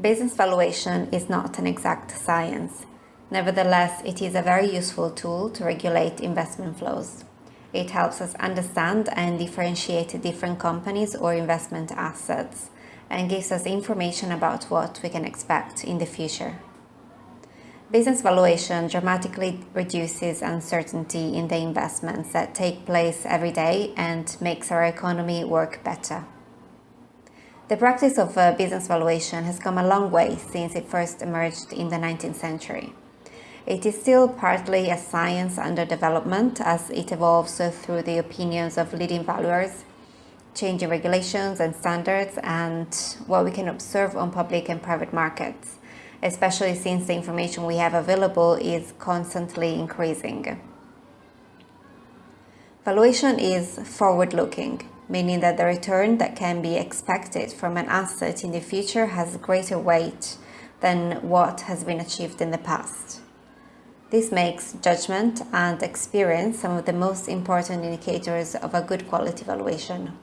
Business valuation is not an exact science. Nevertheless, it is a very useful tool to regulate investment flows. It helps us understand and differentiate different companies or investment assets and gives us information about what we can expect in the future. Business valuation dramatically reduces uncertainty in the investments that take place every day and makes our economy work better. The practice of uh, business valuation has come a long way since it first emerged in the 19th century. It is still partly a science under development as it evolves through the opinions of leading valuers, changing regulations and standards, and what we can observe on public and private markets especially since the information we have available is constantly increasing. Valuation is forward-looking, meaning that the return that can be expected from an asset in the future has greater weight than what has been achieved in the past. This makes judgment and experience some of the most important indicators of a good quality valuation.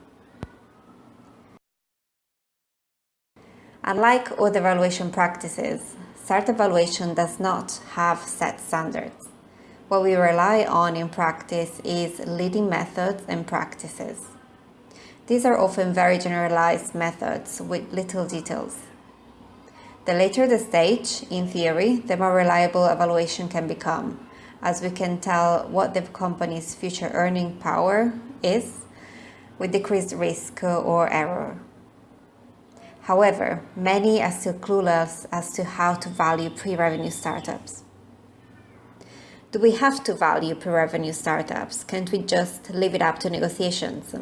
Unlike other valuation practices, startup valuation does not have set standards. What we rely on in practice is leading methods and practices. These are often very generalized methods with little details. The later the stage, in theory, the more reliable evaluation can become, as we can tell what the company's future earning power is with decreased risk or error. However, many are still clueless as to how to value pre-revenue startups. Do we have to value pre-revenue startups? Can't we just leave it up to negotiations?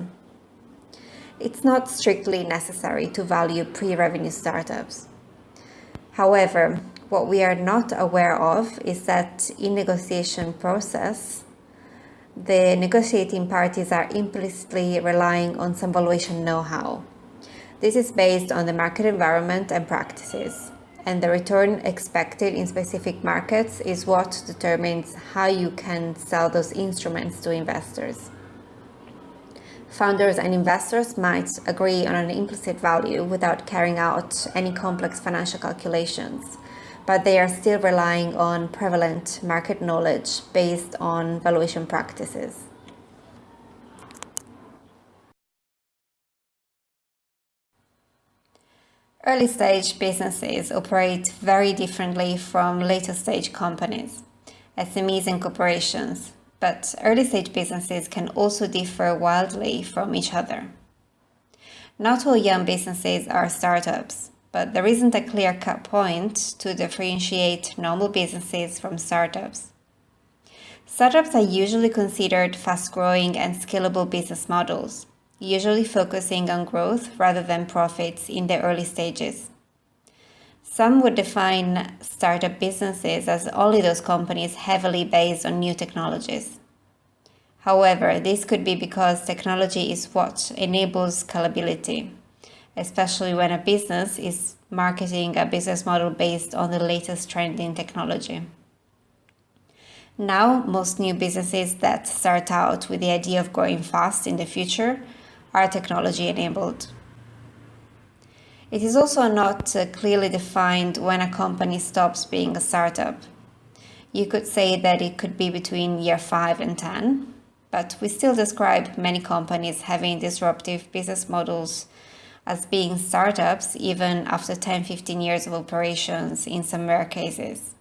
It's not strictly necessary to value pre-revenue startups. However, what we are not aware of is that in negotiation process, the negotiating parties are implicitly relying on some valuation know-how. This is based on the market environment and practices, and the return expected in specific markets is what determines how you can sell those instruments to investors. Founders and investors might agree on an implicit value without carrying out any complex financial calculations, but they are still relying on prevalent market knowledge based on valuation practices. Early stage businesses operate very differently from later stage companies, SMEs and corporations, but early stage businesses can also differ wildly from each other. Not all young businesses are startups, but there isn't a clear-cut point to differentiate normal businesses from startups. Startups are usually considered fast-growing and scalable business models, usually focusing on growth rather than profits in the early stages. Some would define startup businesses as only those companies heavily based on new technologies. However, this could be because technology is what enables scalability, especially when a business is marketing a business model based on the latest trending technology. Now, most new businesses that start out with the idea of growing fast in the future are technology enabled. It is also not uh, clearly defined when a company stops being a startup. You could say that it could be between year 5 and 10, but we still describe many companies having disruptive business models as being startups even after 10-15 years of operations in some rare cases.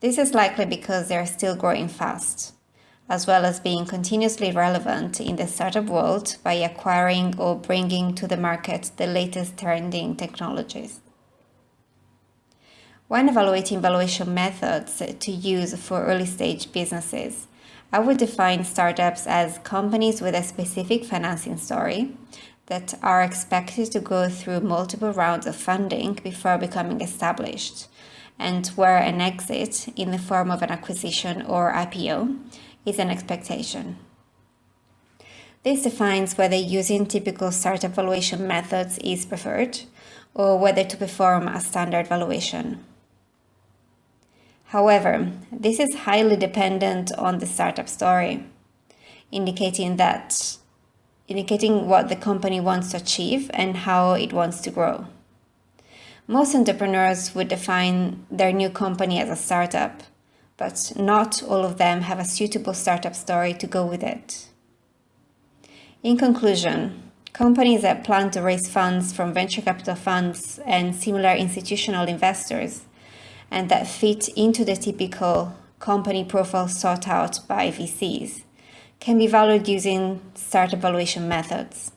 This is likely because they are still growing fast as well as being continuously relevant in the startup world by acquiring or bringing to the market the latest trending technologies. When evaluating valuation methods to use for early stage businesses, I would define startups as companies with a specific financing story that are expected to go through multiple rounds of funding before becoming established, and where an exit in the form of an acquisition or IPO is an expectation. This defines whether using typical startup valuation methods is preferred or whether to perform a standard valuation. However, this is highly dependent on the startup story, indicating that indicating what the company wants to achieve and how it wants to grow. Most entrepreneurs would define their new company as a startup, but not all of them have a suitable startup story to go with it. In conclusion, companies that plan to raise funds from venture capital funds and similar institutional investors and that fit into the typical company profile sought out by VCs can be valued using startup valuation methods.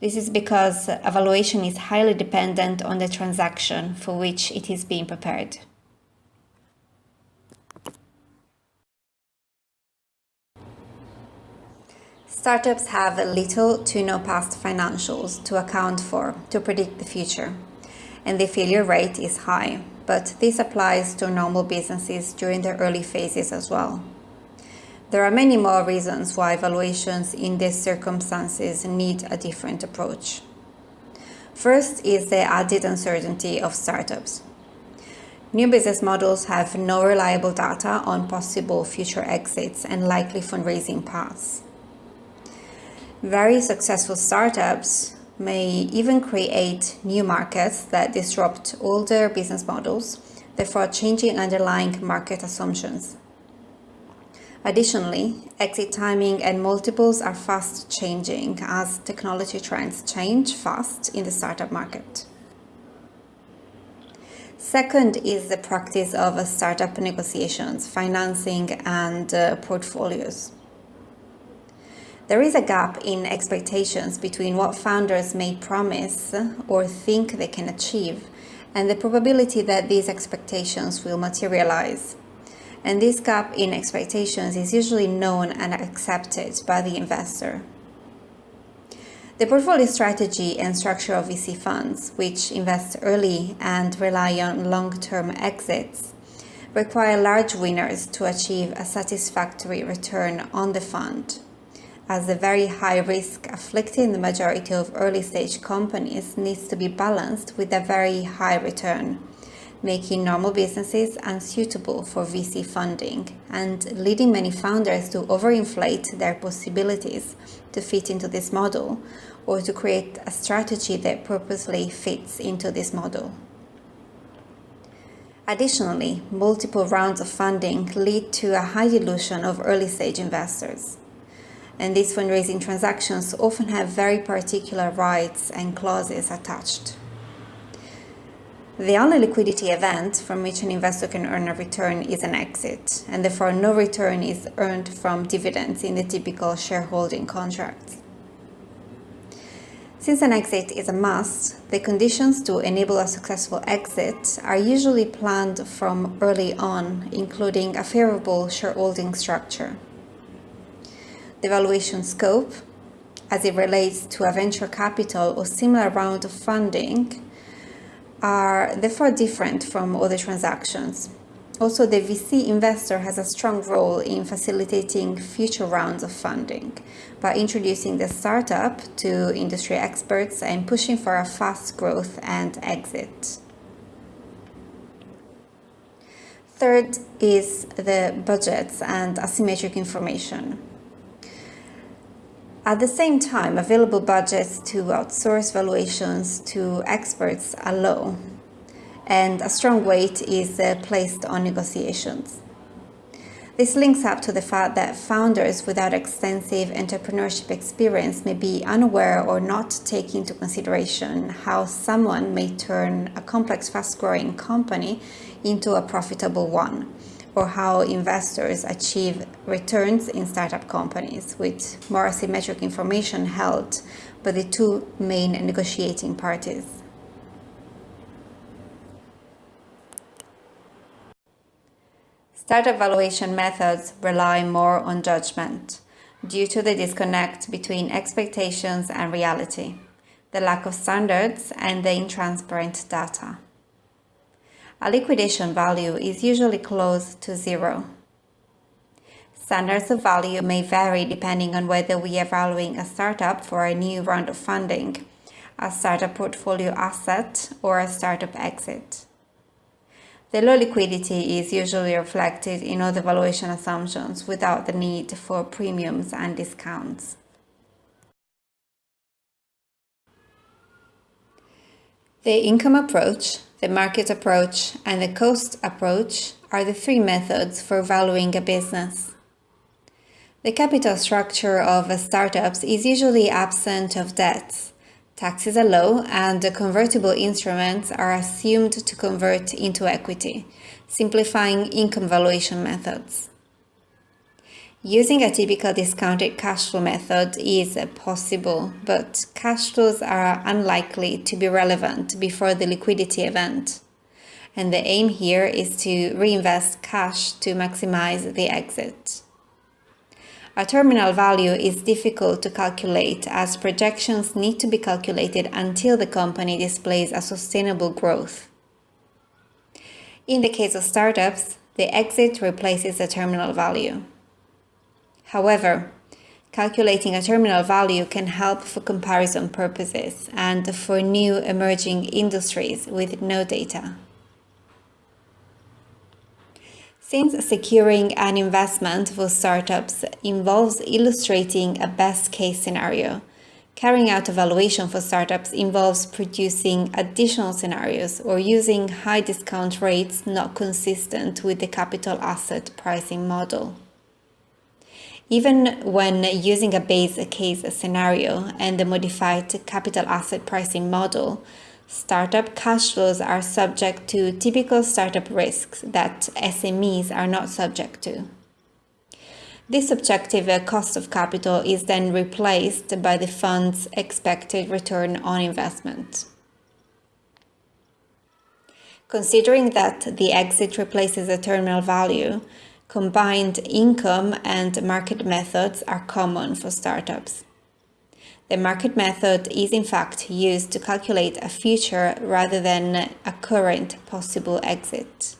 This is because evaluation is highly dependent on the transaction for which it is being prepared. Startups have little to no past financials to account for to predict the future, and the failure rate is high, but this applies to normal businesses during their early phases as well. There are many more reasons why valuations in these circumstances need a different approach. First is the added uncertainty of startups. New business models have no reliable data on possible future exits and likely fundraising paths. Very successful startups may even create new markets that disrupt older business models, therefore changing underlying market assumptions. Additionally, exit timing and multiples are fast changing as technology trends change fast in the startup market. Second is the practice of startup negotiations, financing and uh, portfolios. There is a gap in expectations between what founders may promise or think they can achieve and the probability that these expectations will materialize. And this gap in expectations is usually known and accepted by the investor. The portfolio strategy and structure of VC funds, which invest early and rely on long-term exits, require large winners to achieve a satisfactory return on the fund as the very high risk afflicting the majority of early stage companies needs to be balanced with a very high return, making normal businesses unsuitable for VC funding and leading many founders to overinflate their possibilities to fit into this model or to create a strategy that purposely fits into this model. Additionally, multiple rounds of funding lead to a high dilution of early stage investors and these fundraising transactions often have very particular rights and clauses attached. The only liquidity event from which an investor can earn a return is an exit, and therefore no return is earned from dividends in the typical shareholding contracts. Since an exit is a must, the conditions to enable a successful exit are usually planned from early on, including a favorable shareholding structure the valuation scope as it relates to a venture capital or similar round of funding are therefore different from other transactions. Also, the VC investor has a strong role in facilitating future rounds of funding by introducing the startup to industry experts and pushing for a fast growth and exit. Third is the budgets and asymmetric information. At the same time, available budgets to outsource valuations to experts are low, and a strong weight is uh, placed on negotiations. This links up to the fact that founders without extensive entrepreneurship experience may be unaware or not take into consideration how someone may turn a complex, fast-growing company into a profitable one or how investors achieve returns in startup companies with more asymmetric information held by the two main negotiating parties. Startup valuation methods rely more on judgment due to the disconnect between expectations and reality, the lack of standards and the intransparent data a liquidation value is usually close to zero. Standards of value may vary depending on whether we are valuing a startup for a new round of funding, a startup portfolio asset, or a startup exit. The low liquidity is usually reflected in other valuation assumptions without the need for premiums and discounts. The income approach, the market approach, and the cost approach are the three methods for valuing a business. The capital structure of startups is usually absent of debts. Taxes are low and the convertible instruments are assumed to convert into equity, simplifying income valuation methods. Using a typical discounted cash flow method is possible, but cash flows are unlikely to be relevant before the liquidity event. And the aim here is to reinvest cash to maximize the exit. A terminal value is difficult to calculate as projections need to be calculated until the company displays a sustainable growth. In the case of startups, the exit replaces the terminal value. However, calculating a terminal value can help for comparison purposes and for new emerging industries with no data. Since securing an investment for startups involves illustrating a best case scenario, carrying out evaluation for startups involves producing additional scenarios or using high discount rates not consistent with the capital asset pricing model. Even when using a base case scenario and the modified capital asset pricing model, startup cash flows are subject to typical startup risks that SMEs are not subject to. This objective uh, cost of capital is then replaced by the fund's expected return on investment. Considering that the exit replaces the terminal value, Combined income and market methods are common for startups. The market method is in fact used to calculate a future rather than a current possible exit.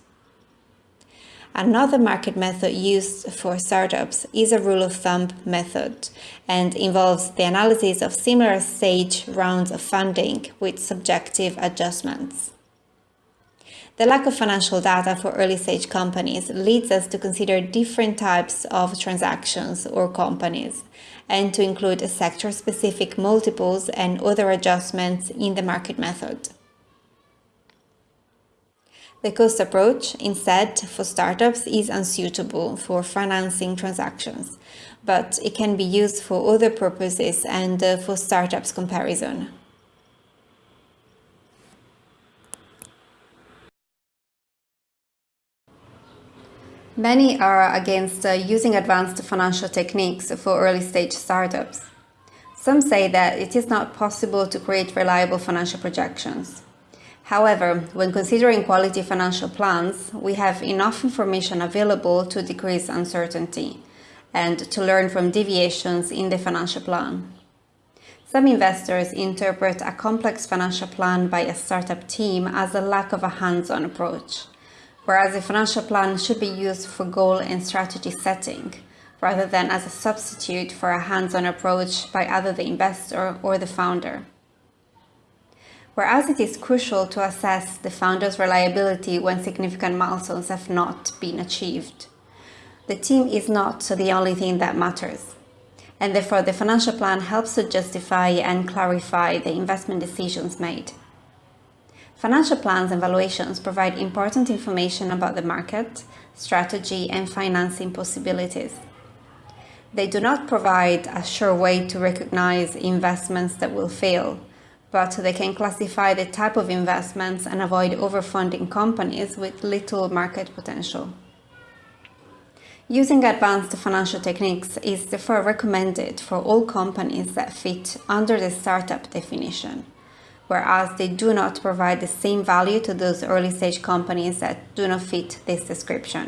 Another market method used for startups is a rule of thumb method and involves the analysis of similar stage rounds of funding with subjective adjustments. The lack of financial data for early stage companies leads us to consider different types of transactions or companies and to include sector-specific multiples and other adjustments in the market method. The cost approach, instead, for startups is unsuitable for financing transactions, but it can be used for other purposes and uh, for startups comparison. Many are against uh, using advanced financial techniques for early-stage startups. Some say that it is not possible to create reliable financial projections. However, when considering quality financial plans, we have enough information available to decrease uncertainty and to learn from deviations in the financial plan. Some investors interpret a complex financial plan by a startup team as a lack of a hands-on approach whereas a financial plan should be used for goal and strategy setting, rather than as a substitute for a hands-on approach by either the investor or the founder. Whereas it is crucial to assess the founder's reliability when significant milestones have not been achieved. The team is not the only thing that matters, and therefore the financial plan helps to justify and clarify the investment decisions made. Financial plans and valuations provide important information about the market, strategy and financing possibilities. They do not provide a sure way to recognize investments that will fail, but they can classify the type of investments and avoid overfunding companies with little market potential. Using advanced financial techniques is therefore recommended for all companies that fit under the startup definition whereas they do not provide the same value to those early stage companies that do not fit this description.